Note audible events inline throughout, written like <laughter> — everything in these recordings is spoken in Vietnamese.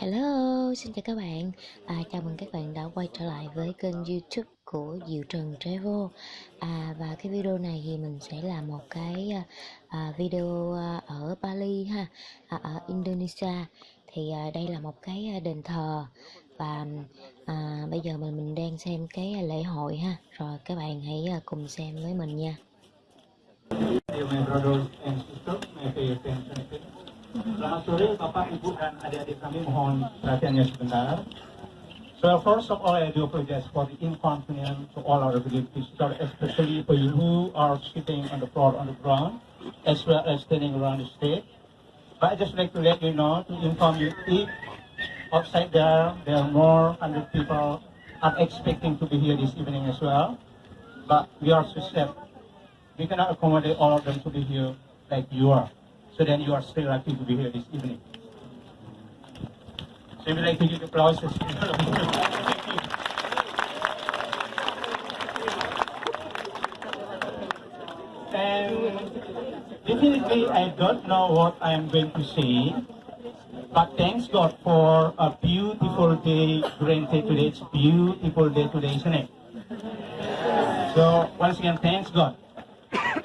Hello, xin chào các bạn. À, Chào mừng các bạn đã quay trở lại với kênh youtube của Diệu Trần Travel. À, Và cái video này thì mình sẽ làm một cái à, à video à, ở Bali ha à, Ở Indonesia. Thì à, đây là một cái à, đền thờ. Và à, bây giờ mình mình đang xem cái lễ hội ha. Rồi các bạn hãy cùng xem với mình nha. Selamat sore Bapak, Ibu, dan adik-adik kami mohon perhatiannya sebentar. So first of all, I do apologize for the inconvenience to all our visitors, especially for you who are sitting on the floor on the ground, as well as standing around the stage. But I just like to let you know, to inform you, if outside there, there are more hundred people are expecting to be here this evening as well. But we are so. We cannot accommodate all of them to be here like you are. So then you are still lucky to be here this evening. So we like to give applause. and definitely I don't know what I am going to say, but thanks God for a beautiful day granted today. It's beautiful day today, isn't it? So once again, thanks God.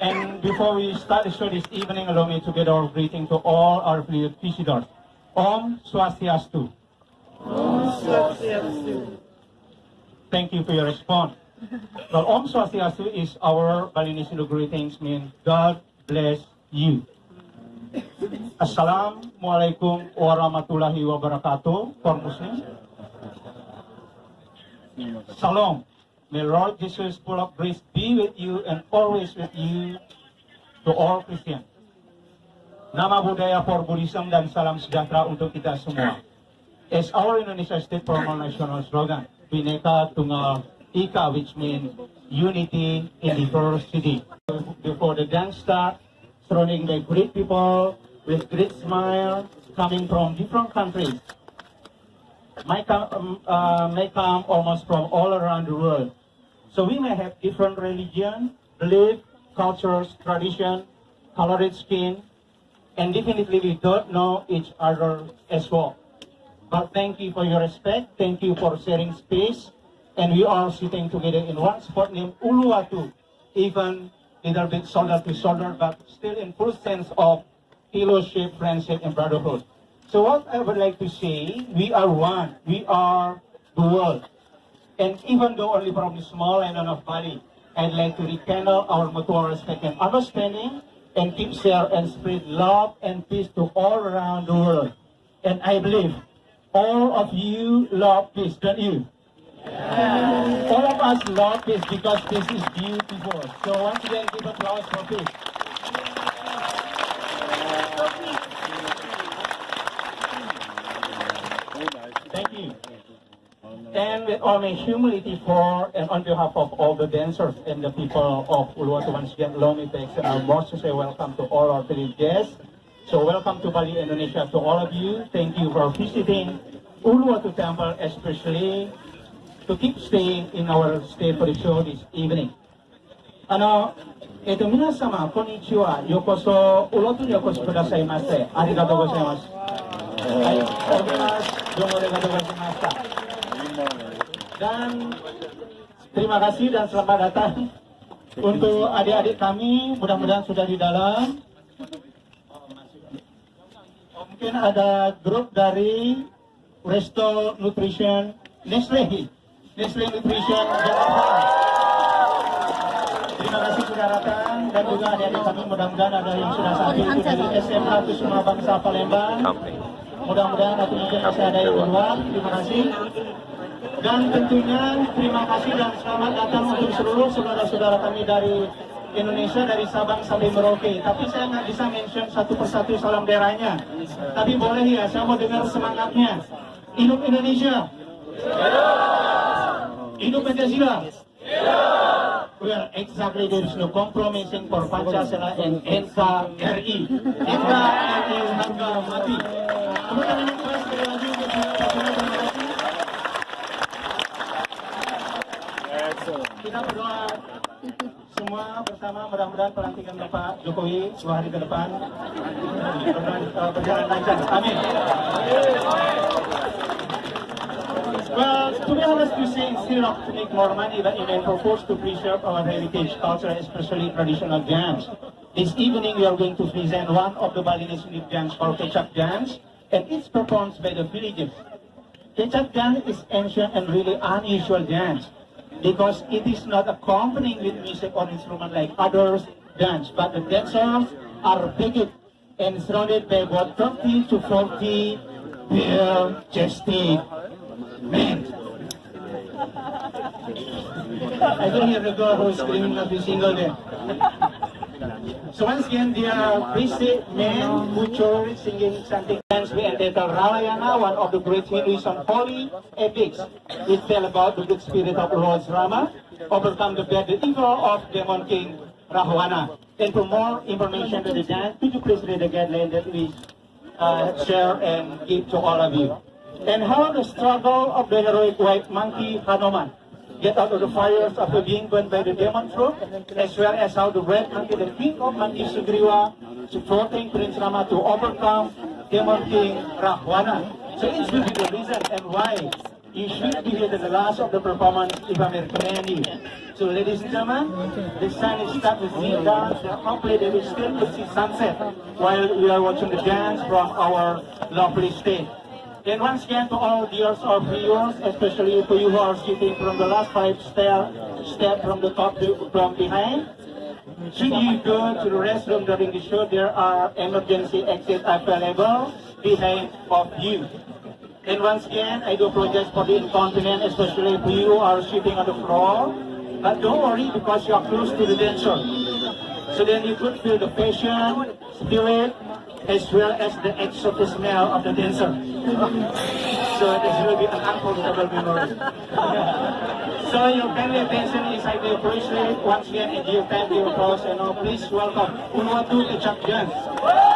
And before we start the show this evening, allow me to get our greeting to all our visitors. Om Swastiastu. Om Swastiastu. Thank you for your response. <laughs> Well, Om Swastiastu is our Balinese greetings, mean God bless you. Assalamualaikum warahmatullahi wabarakatuh for Muslims. Salam. May Lord Jesus full of grace be with you and always with you to all Christians. Nama budaya for Buddhism dan salam sejahtera untuk kita semua. As our Indonesia State formal national slogan, Bineka Tunggal Ika, which means unity in diversity. Before the dance start, surrounding by great people with great smile coming from different countries. May come, um, uh, may come almost from all around the world. So we may have different religion, belief, cultures, tradition, colored skin, and definitely we don't know each other as well. But thank you for your respect, thank you for sharing space, and we are sitting together in one spot named Uluwatu, even little bit shoulder to shoulder, but still in full sense of fellowship, friendship, and brotherhood. So what I would like to say, we are one, we are the world. And even though only from the small island of Bali, I'd like to rekindle our mutual respect and understanding and keep share and spread love and peace to all around the world. And I believe all of you love peace, don't you? Yeah. All of us love peace because peace is beautiful. So once again, give applause for peace. Thank you and with only humility for and on behalf of all the dancers and the people of Uluwatu once again Lomitex I most to say welcome to all our Philip guests. So welcome to Bali, Indonesia to all of you. Thank you for visiting Uluwatu Temple especially to keep staying in our stay for the show this evening. Ano, eto minasama, konichiwa yokoso, ulotu yokoso kudasai maste. Arigatou gozaimasu. Arigatou gozaimasu. Arigatou gozaimashita. Dan terima kasih dan selamat datang untuk adik-adik kami, mudah-mudahan sudah di dalam. Mungkin ada grup dari Resto Nutrition Nestle, Nestle Nutrition Jakarta. Terima kasih sudah datang dan juga adik-adik kami mudah-mudahan ada yang sudah sampai itu dari SMA Kusuma Bangsa Palembang. Mudah-mudahan atau mungkin masih ada yang luar. Terima kasih. Dan tentunya terima kasih dan selamat datang untuk seluruh saudara-saudara kami dari Indonesia dari Sabang sampai Merauke. Tapi saya nggak bisa mention satu persatu salam daerahnya. Tapi boleh ya, saya mau dengar semangatnya. Hidup Indonesia. Hidup Pancasila. Well, exactly there is no compromising for Pancasila and NKRI. NKRI harga mati. Kemudian yang keras sekali lagi untuk kita berdoa semua bersama mudah-mudahan pelantikan Bapak Jokowi dua hari ke depan berjalan lancar. Amin. to say still not to make more money, but may propose to preserve our heritage, culture, especially traditional dance. This evening, we are going to present one of the Balinese unique dance called Kecap Dance, and it's performed by the villagers. Kecap dance is ancient and really unusual dance because it is not accompanying with music or instrument like others dance, but the dancers are big and surrounded by about 30 to 40 bare-chested men. I don't hear the girl who's screaming every single day. So once again, are basic men, butcher, singing something dance we entitled Ramayana, one of the great Hinduism holy epics. which tell about the good spirit of Lord Rama, overcome the bad evil of demon king Rahwana. And for more information to the dance, could you please read the guideline that we uh, share and give to all of you? And how the struggle of the heroic white monkey Hanuman get out of the fires after being burned by the demon troop, as well as how the red monkey, the king of monkeys Sugriwa, supporting Prince Rama to overcome demon king Rahwana. So it will be the reason and why you should be here at the last of the performance if I'm recommending. So ladies and gentlemen, the sun is starting to see down, hopefully they will still to see sunset while we are watching the dance from our lovely state. And once again to all viewers or viewers, especially to you who are sitting from the last five step, step from the top to, from behind, should you go to the restroom during the show, there are emergency exits available behind of you. And once again, I do apologize for the inconvenience, especially if you are sitting on the floor. But don't worry because you are close to the dancer. So then you could feel the passion, spirit, as well as the exotic smell of the dancer. <laughs> so this will be an unforgettable memory. <laughs> so your kindly attention is highly appreciated. Once again, and give thank you applause and now please welcome Unwatu Kecap Dance. khi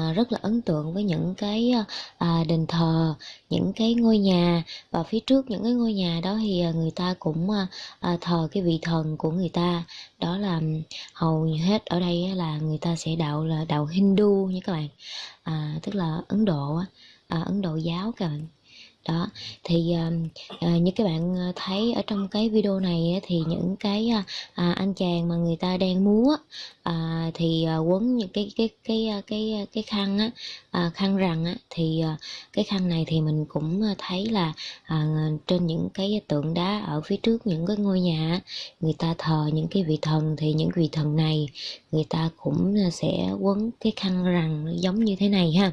à, rất là ấn tượng với những cái à, à, đền thờ những cái ngôi nhà. Và phía trước những cái ngôi nhà đó thì à, người ta cũng à, à, thờ cái vị thần của người ta. Đó là hầu hết ở đây là người ta sẽ đạo là đạo Hindu nha các bạn. À, tức là Ấn Độ à, Ấn Độ giáo các bạn đó thì uh, như các bạn ờ, thấy ở trong cái video này thì những cái uh, anh chàng mà người ta đang múa uh, thì uh, quấn những cái cái cái cái cái, cái khăn á uh, khăn rằng á thì uh, cái khăn này thì mình cũng thấy là uh, trên những cái tượng đá ở phía trước những cái ngôi nhà người ta thờ những cái vị thần thì những vị thần này người ta cũng sẽ quấn cái khăn rằng giống như thế này ha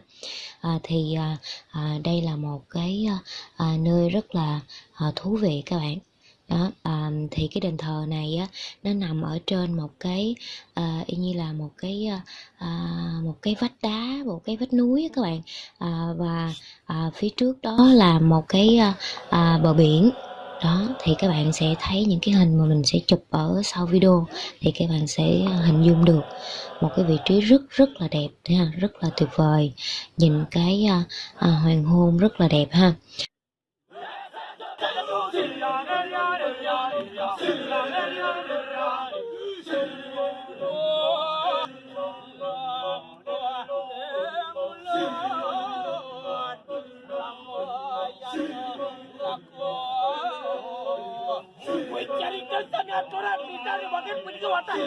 à, thì à, à, đây là một cái à, nơi rất là à, thú vị các bạn. Đó à, thì cái đền thờ này á nó nằm ở trên một cái à, y như là một cái à, một cái vách đá một cái vách núi á các bạn. À, và à, phía trước đó là một cái à, bờ biển đó thì các bạn sẽ thấy những cái hình mà mình sẽ chụp ở sau video thì các bạn sẽ hình dung được một cái vị trí rất rất là đẹp ha rất là tuyệt vời. Nhìn cái à, à hoàng hôn rất là đẹp ha. பக்கம் பிடிக்க மாட்டேன்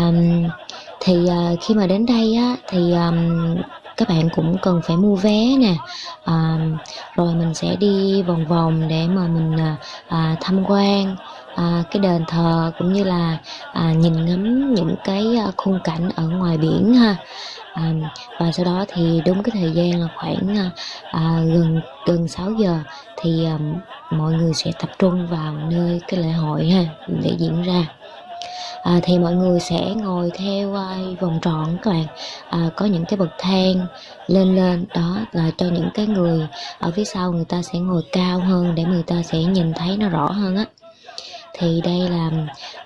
um, thì uh, khi mà đến đây á thì um, các bạn cũng cần phải mua vé nè. À, rồi mình sẽ đi vòng vòng để mà mình à, à, tham quan à, cái đền thờ cũng như là à, nhìn ngắm những cái à, khung cảnh ở ngoài biển ha. À, và sau đó thì đúng cái thời gian là khoảng à, gần gần 6 giờ thì à, mọi người sẽ tập trung vào nơi cái lễ hội ha để diễn ra à, thì mọi người sẽ ngồi theo à, vòng tròn các bạn. À, có những cái bậc thang lên lên đó là cho những cái người ở phía sau người ta sẽ ngồi cao hơn để người ta sẽ nhìn thấy nó rõ hơn á. Thì đây là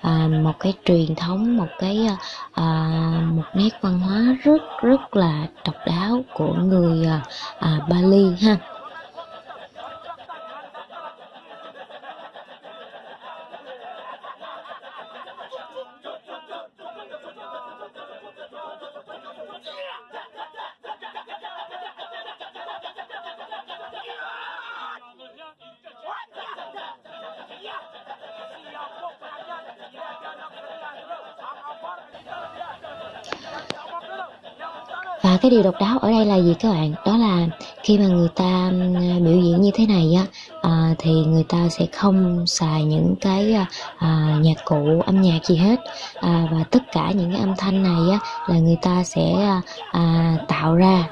à, một cái truyền thống một cái à, một nét văn hóa rất rất là độc đáo của người à, à Bali ha. Và cái điều độc đáo ở đây là gì các bạn? Đó là khi mà người ta à, biểu diễn như thế này á à, thì người ta sẽ không xài những cái à, à, nhạc cụ âm nhạc gì hết. À, và tất cả những cái âm thanh này á là người ta sẽ à, à, tạo ra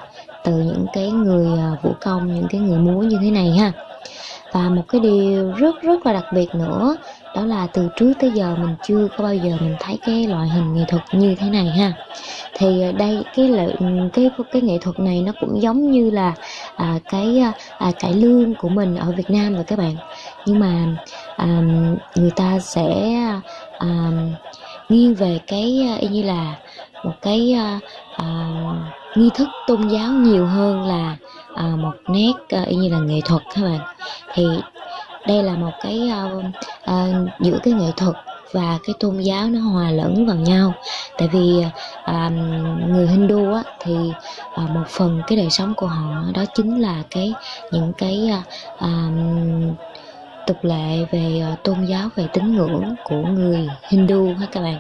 từ những cái người à, vũ công những cái người múa như thế này ha. Và một cái điều rất rất là đặc biệt nữa đó là từ trước tới giờ mình chưa có bao giờ mình thấy cái loại hình nghệ thuật như thế này ha. Thì à, đây cái lợi cái cái nghệ thuật này nó cũng giống như là à, cái à, cải lương của mình ở Việt Nam rồi các bạn. Nhưng mà à, người ta sẽ à, nghiêng về cái y như là một cái à, à, nghi thức tôn giáo nhiều hơn là à, một nét à, y như là nghệ thuật các bạn. Thì đây là một cái uh, uh, giữa cái nghệ thuật và cái tôn giáo nó hòa lẫn vào nhau. Tại vì à, người Hindu á, thì à, một phần cái đời sống của họ đó chính là cái những cái à, tục lệ về tôn giáo về tín ngưỡng của người Hindu hết các bạn?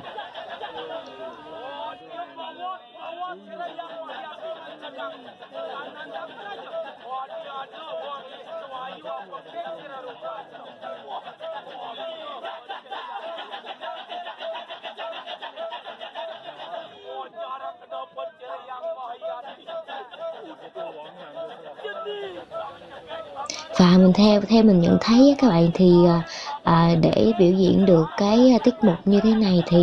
Mình theo theo mình nhận thấy các bạn thì à, à, để biểu diễn được cái à, tiết mục như thế này thì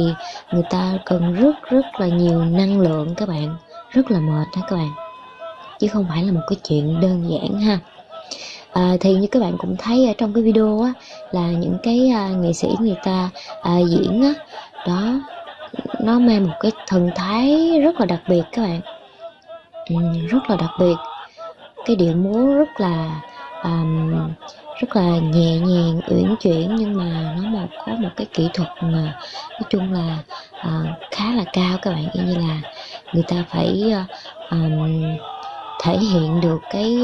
người ta cần rất rất là nhiều năng lượng các bạn rất là mệt đó các bạn. Chứ không phải là một cái chuyện đơn giản ha. À, thì như các bạn cũng thấy ở trong cái video á là những cái à, nghệ sĩ người ta à, diễn á đó nó mang một cái thần thái rất là đặc biệt các bạn. Ừ, rất là đặc biệt. Cái điệu múa rất là um, rất là nhẹ nhàng uyển chuyển nhưng mà nó một có một cái kỹ thuật mà nói chung là uh, khá là cao các bạn. Như là người ta phải uh, um, thể hiện được cái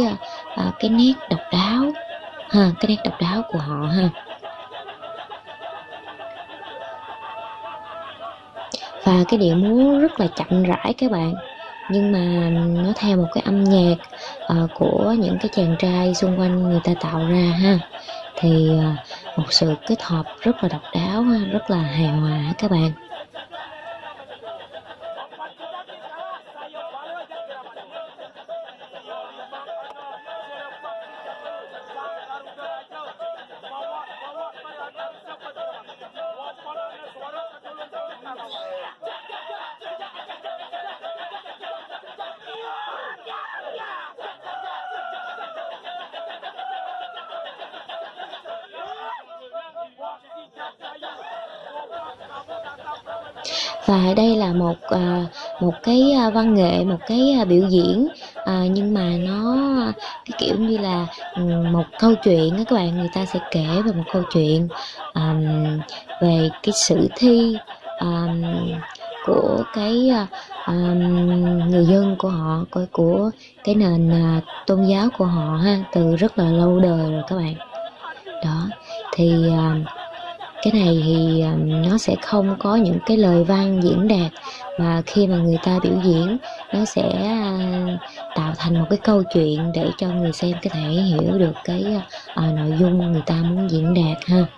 uh, cái nét độc đáo ha cái nét độc đáo của họ ha. Và cái điệu múa rất là chậm rãi các bạn nhưng mà nó theo một cái âm nhạc uh, của những cái chàng trai xung quanh người ta tạo ra ha. Thì uh, một sự kết hợp rất là độc đáo ha, rất là hài hòa các bạn. Và đây là một à, một cái ờ, văn nghệ một cái ờ, biểu diễn à, nhưng mà nó cái kiểu như là ừ, một câu chuyện các bạn người ta sẽ kể về một câu chuyện về cái sử thi của cái um, người dân của họ của, của cái nền uh, tôn giáo của họ ha từ rất là lâu đời rồi các bạn. Đó thì uh, cái này thì à, nó sẽ không có những cái lời văn diễn đạt mà khi mà người ta biểu diễn nó sẽ à, tạo thành một cái câu chuyện để cho người xem có thể hiểu được cái uh, nội dung người ta muốn diễn đạt ha.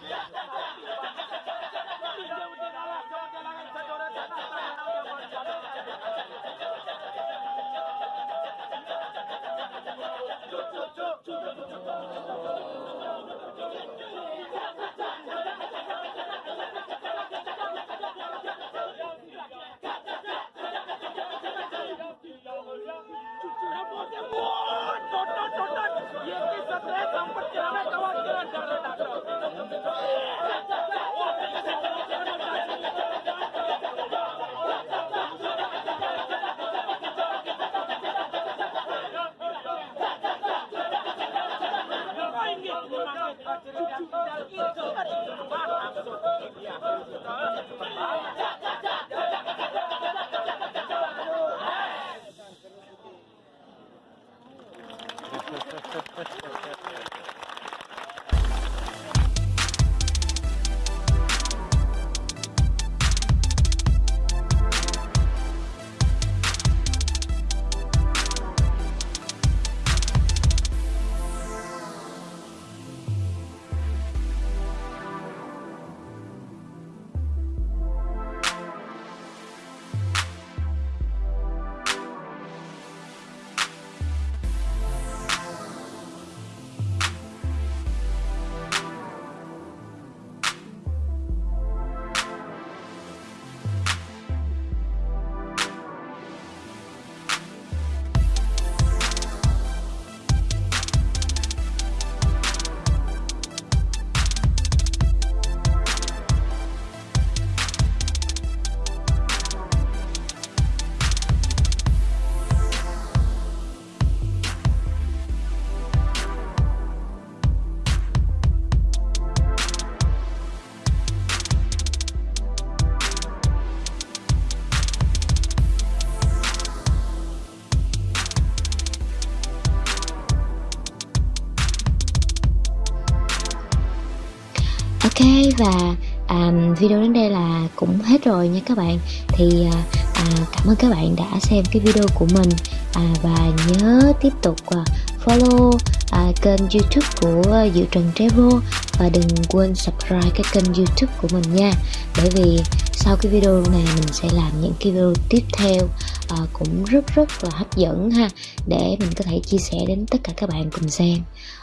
Và à, video đến đây là cũng hết rồi nha các bạn. Thì à, à, cảm ơn các bạn đã xem cái video của mình. À, và nhớ tiếp tục à, follow à, kênh youtube của Diệu Trần Travel. Và đừng quên subscribe cái kênh youtube của mình nha. Bởi vì sau cái video này mình sẽ làm những cái video tiếp theo à, cũng rất rất là hấp dẫn ha để mình có thể chia sẻ đến tất cả các bạn cùng xem.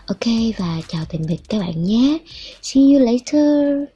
Ok và chào tạm biệt các bạn nhé. See you later.